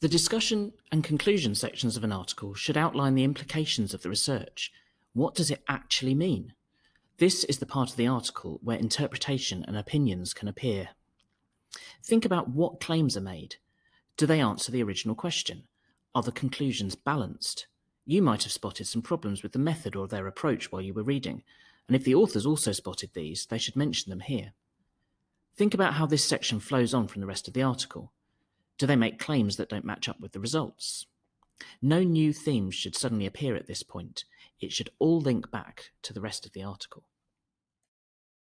The discussion and conclusion sections of an article should outline the implications of the research. What does it actually mean? This is the part of the article where interpretation and opinions can appear. Think about what claims are made. Do they answer the original question? Are the conclusions balanced? You might have spotted some problems with the method or their approach while you were reading, and if the authors also spotted these, they should mention them here. Think about how this section flows on from the rest of the article. Do they make claims that don't match up with the results? No new themes should suddenly appear at this point. It should all link back to the rest of the article.